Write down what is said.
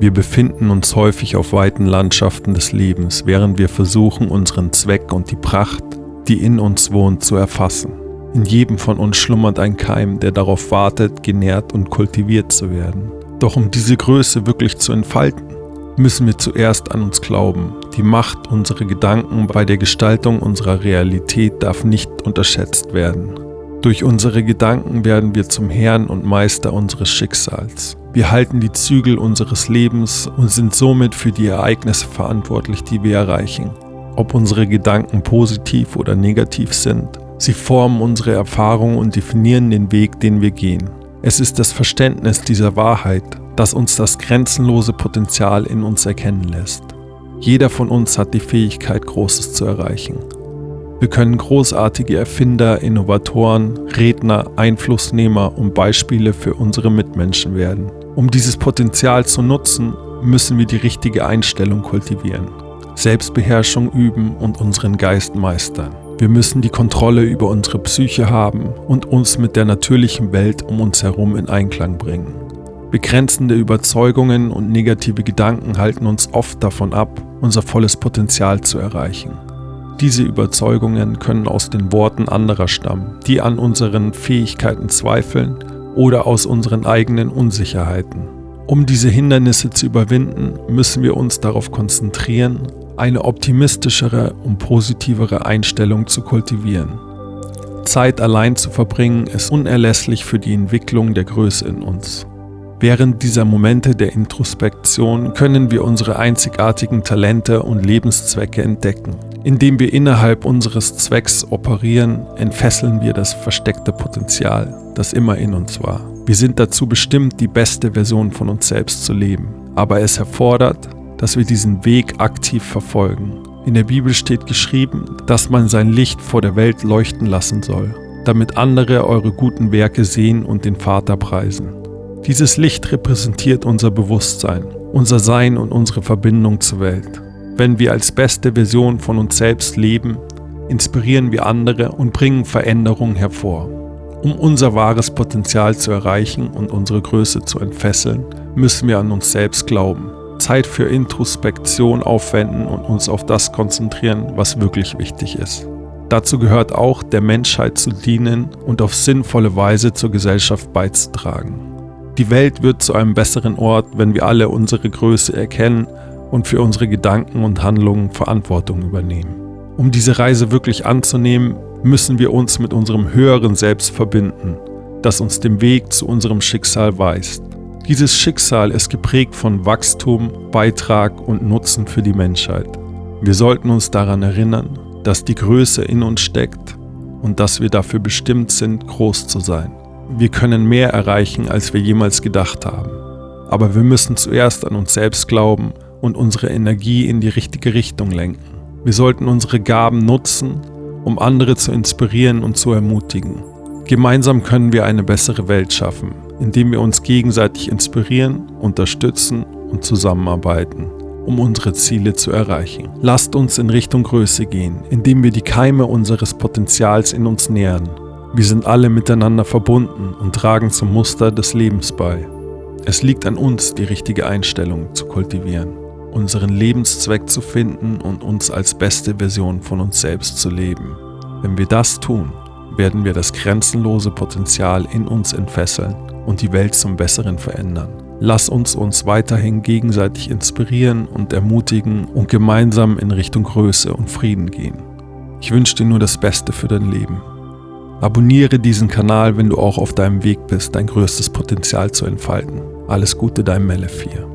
Wir befinden uns häufig auf weiten Landschaften des Lebens, während wir versuchen, unseren Zweck und die Pracht, die in uns wohnt, zu erfassen. In jedem von uns schlummert ein Keim, der darauf wartet, genährt und kultiviert zu werden. Doch um diese Größe wirklich zu entfalten, müssen wir zuerst an uns glauben. Die Macht unserer Gedanken bei der Gestaltung unserer Realität darf nicht unterschätzt werden. Durch unsere Gedanken werden wir zum Herrn und Meister unseres Schicksals. Wir halten die Zügel unseres Lebens und sind somit für die Ereignisse verantwortlich, die wir erreichen. Ob unsere Gedanken positiv oder negativ sind, sie formen unsere Erfahrungen und definieren den Weg, den wir gehen. Es ist das Verständnis dieser Wahrheit, das uns das grenzenlose Potenzial in uns erkennen lässt. Jeder von uns hat die Fähigkeit, Großes zu erreichen. Wir können großartige Erfinder, Innovatoren, Redner, Einflussnehmer und Beispiele für unsere Mitmenschen werden. Um dieses Potenzial zu nutzen, müssen wir die richtige Einstellung kultivieren, Selbstbeherrschung üben und unseren Geist meistern. Wir müssen die Kontrolle über unsere Psyche haben und uns mit der natürlichen Welt um uns herum in Einklang bringen. Begrenzende Überzeugungen und negative Gedanken halten uns oft davon ab, unser volles Potenzial zu erreichen. Diese Überzeugungen können aus den Worten anderer stammen, die an unseren Fähigkeiten zweifeln oder aus unseren eigenen Unsicherheiten. Um diese Hindernisse zu überwinden, müssen wir uns darauf konzentrieren, eine optimistischere und positivere Einstellung zu kultivieren. Zeit allein zu verbringen ist unerlässlich für die Entwicklung der Größe in uns. Während dieser Momente der Introspektion können wir unsere einzigartigen Talente und Lebenszwecke entdecken. Indem wir innerhalb unseres Zwecks operieren, entfesseln wir das versteckte Potenzial, das immer in uns war. Wir sind dazu bestimmt, die beste Version von uns selbst zu leben. Aber es erfordert, dass wir diesen Weg aktiv verfolgen. In der Bibel steht geschrieben, dass man sein Licht vor der Welt leuchten lassen soll, damit andere eure guten Werke sehen und den Vater preisen. Dieses Licht repräsentiert unser Bewusstsein, unser Sein und unsere Verbindung zur Welt. Wenn wir als beste Version von uns selbst leben, inspirieren wir andere und bringen Veränderungen hervor. Um unser wahres Potenzial zu erreichen und unsere Größe zu entfesseln, müssen wir an uns selbst glauben, Zeit für Introspektion aufwenden und uns auf das konzentrieren, was wirklich wichtig ist. Dazu gehört auch, der Menschheit zu dienen und auf sinnvolle Weise zur Gesellschaft beizutragen. Die Welt wird zu einem besseren Ort, wenn wir alle unsere Größe erkennen und für unsere Gedanken und Handlungen Verantwortung übernehmen. Um diese Reise wirklich anzunehmen, müssen wir uns mit unserem höheren Selbst verbinden, das uns den Weg zu unserem Schicksal weist. Dieses Schicksal ist geprägt von Wachstum, Beitrag und Nutzen für die Menschheit. Wir sollten uns daran erinnern, dass die Größe in uns steckt und dass wir dafür bestimmt sind, groß zu sein. Wir können mehr erreichen, als wir jemals gedacht haben. Aber wir müssen zuerst an uns selbst glauben und unsere Energie in die richtige Richtung lenken. Wir sollten unsere Gaben nutzen, um andere zu inspirieren und zu ermutigen. Gemeinsam können wir eine bessere Welt schaffen, indem wir uns gegenseitig inspirieren, unterstützen und zusammenarbeiten, um unsere Ziele zu erreichen. Lasst uns in Richtung Größe gehen, indem wir die Keime unseres Potenzials in uns nähern. Wir sind alle miteinander verbunden und tragen zum Muster des Lebens bei. Es liegt an uns, die richtige Einstellung zu kultivieren unseren Lebenszweck zu finden und uns als beste Version von uns selbst zu leben. Wenn wir das tun, werden wir das grenzenlose Potenzial in uns entfesseln und die Welt zum Besseren verändern. Lass uns uns weiterhin gegenseitig inspirieren und ermutigen und gemeinsam in Richtung Größe und Frieden gehen. Ich wünsche dir nur das Beste für dein Leben. Abonniere diesen Kanal, wenn du auch auf deinem Weg bist, dein größtes Potenzial zu entfalten. Alles Gute, dein Mele 4.